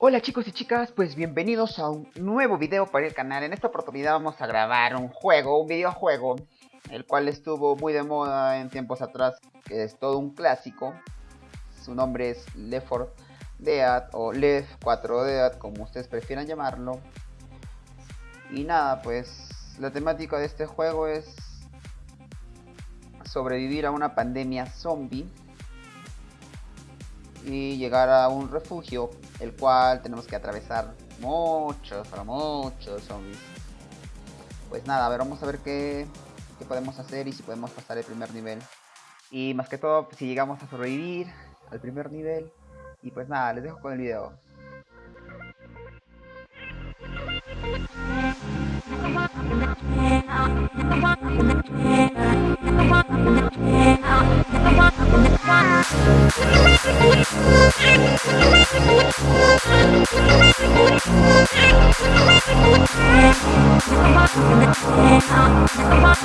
Hola chicos y chicas, pues bienvenidos a un nuevo video para el canal. En esta oportunidad vamos a grabar un juego, un videojuego, el cual estuvo muy de moda en tiempos atrás, que es todo un clásico. Su nombre es Left 4 Dead o Left 4 Dead, como ustedes prefieran llamarlo. Y nada, pues la temática de este juego es sobrevivir a una pandemia zombie y llegar a un refugio, el cual tenemos que atravesar muchos, para muchos zombies. Pues nada, a ver, vamos a ver qué, qué podemos hacer y si podemos pasar el primer nivel. Y más que todo, si llegamos a sobrevivir al primer nivel. Y pues nada, les dejo con el video. Come on.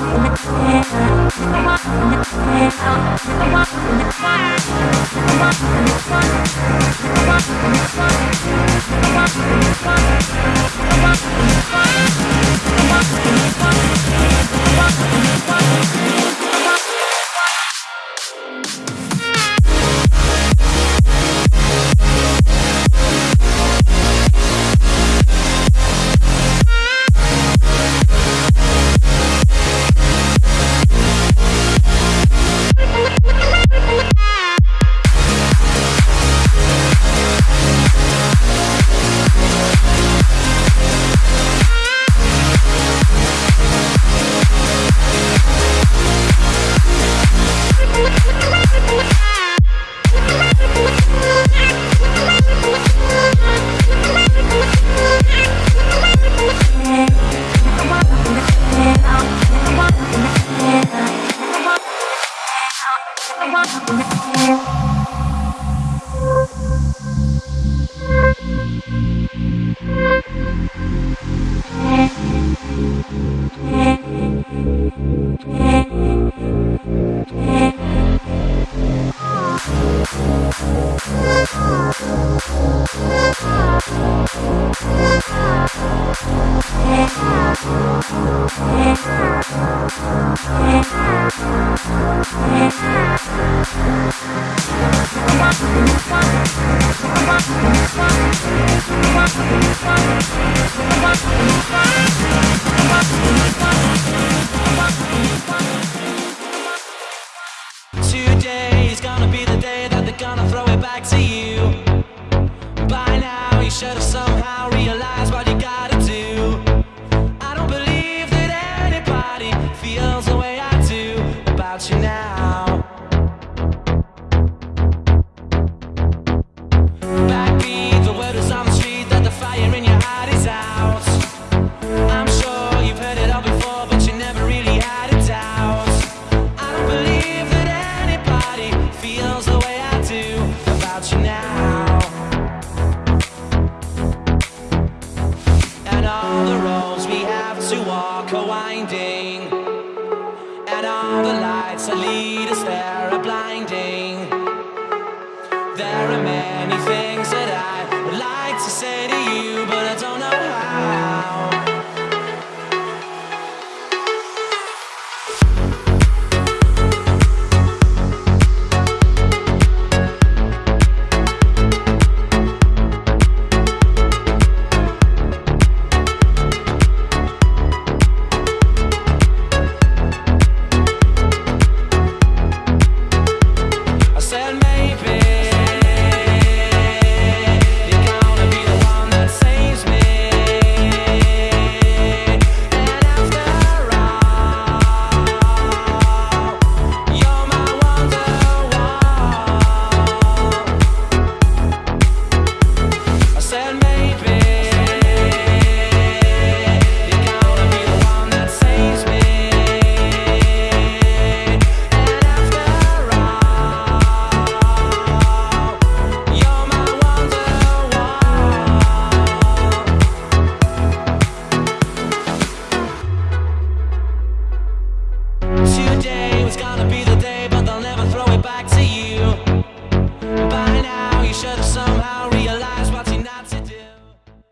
Lights that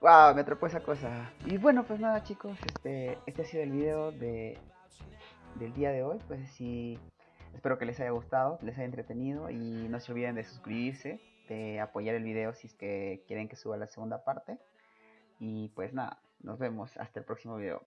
Ah, me atrapó esa cosa. Y bueno, pues nada chicos, este, este ha sido el video de, del día de hoy. Pues sí, espero que les haya gustado, les haya entretenido y no se olviden de suscribirse, de apoyar el video si es que quieren que suba la segunda parte. Y pues nada, nos vemos hasta el próximo video.